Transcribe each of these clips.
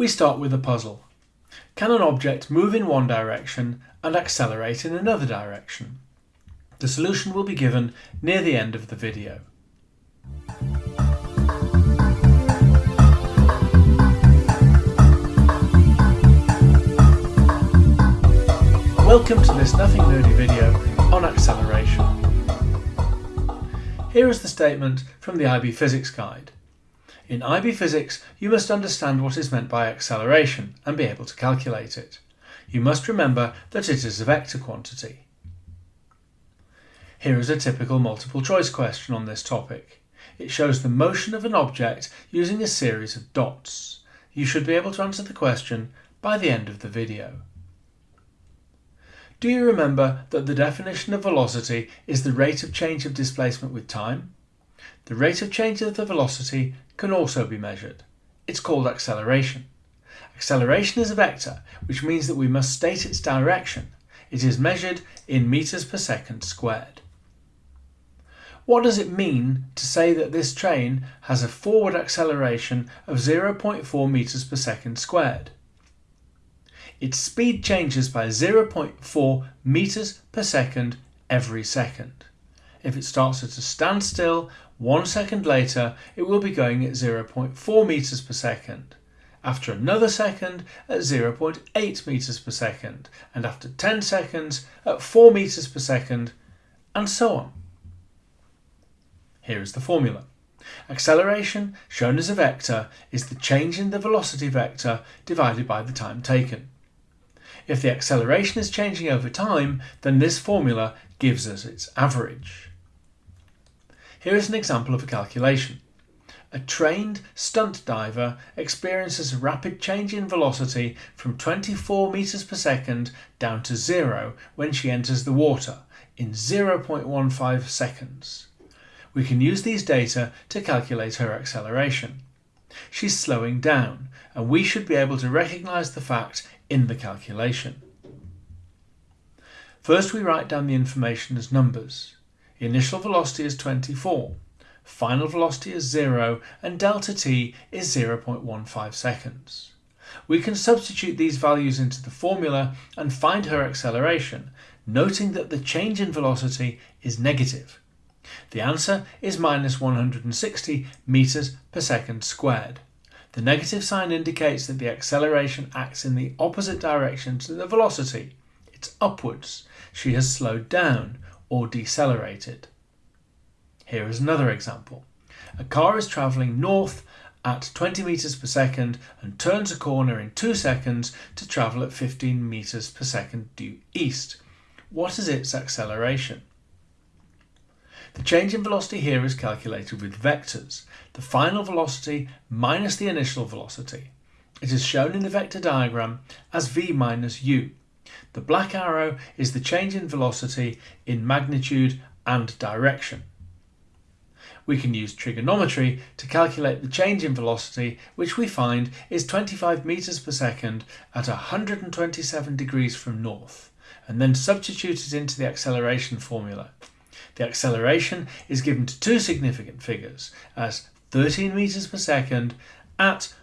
We start with a puzzle. Can an object move in one direction and accelerate in another direction? The solution will be given near the end of the video. Welcome to this Nothing Nerdy video on acceleration. Here is the statement from the IB Physics Guide. In IB Physics, you must understand what is meant by acceleration and be able to calculate it. You must remember that it is a vector quantity. Here is a typical multiple choice question on this topic. It shows the motion of an object using a series of dots. You should be able to answer the question by the end of the video. Do you remember that the definition of velocity is the rate of change of displacement with time? The rate of change of the velocity can also be measured. It's called acceleration. Acceleration is a vector, which means that we must state its direction. It is measured in meters per second squared. What does it mean to say that this train has a forward acceleration of 0.4 meters per second squared? Its speed changes by 0.4 meters per second every second. If it starts at a standstill, one second later it will be going at 0.4 meters per second. After another second at 0.8 meters per second, and after 10 seconds at 4 meters per second, and so on. Here is the formula. Acceleration, shown as a vector, is the change in the velocity vector divided by the time taken. If the acceleration is changing over time, then this formula gives us its average. Here is an example of a calculation. A trained stunt diver experiences a rapid change in velocity from 24 meters per second down to zero when she enters the water in 0.15 seconds. We can use these data to calculate her acceleration. She's slowing down and we should be able to recognize the fact in the calculation. First we write down the information as numbers. Initial velocity is 24, final velocity is 0 and delta t is 0.15 seconds. We can substitute these values into the formula and find her acceleration, noting that the change in velocity is negative. The answer is minus 160 meters per second squared. The negative sign indicates that the acceleration acts in the opposite direction to the velocity. It's upwards. She has slowed down, or decelerated. Here is another example. A car is travelling north at 20 meters per second and turns a corner in 2 seconds to travel at 15 meters per second due east. What is its acceleration? The change in velocity here is calculated with vectors, the final velocity minus the initial velocity. It is shown in the vector diagram as v minus u. The black arrow is the change in velocity in magnitude and direction. We can use trigonometry to calculate the change in velocity, which we find is 25 meters per second at 127 degrees from north, and then substitute it into the acceleration formula. The acceleration is given to two significant figures as 13 meters per second at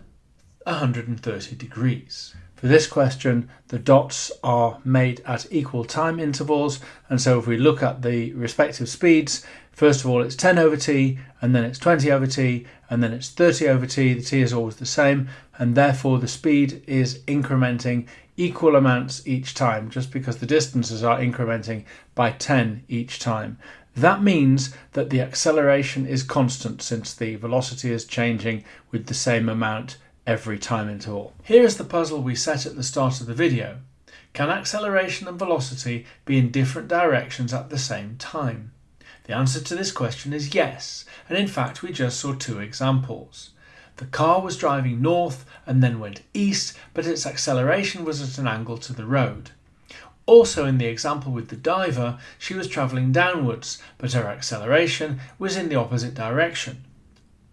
130 degrees. For this question, the dots are made at equal time intervals. And so if we look at the respective speeds, first of all, it's 10 over t, and then it's 20 over t, and then it's 30 over t. The t is always the same. And therefore the speed is incrementing equal amounts each time, just because the distances are incrementing by 10 each time. That means that the acceleration is constant since the velocity is changing with the same amount every time interval. Here is the puzzle we set at the start of the video. Can acceleration and velocity be in different directions at the same time? The answer to this question is yes, and in fact we just saw two examples. The car was driving north and then went east, but its acceleration was at an angle to the road. Also in the example with the diver, she was travelling downwards, but her acceleration was in the opposite direction,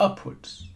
upwards.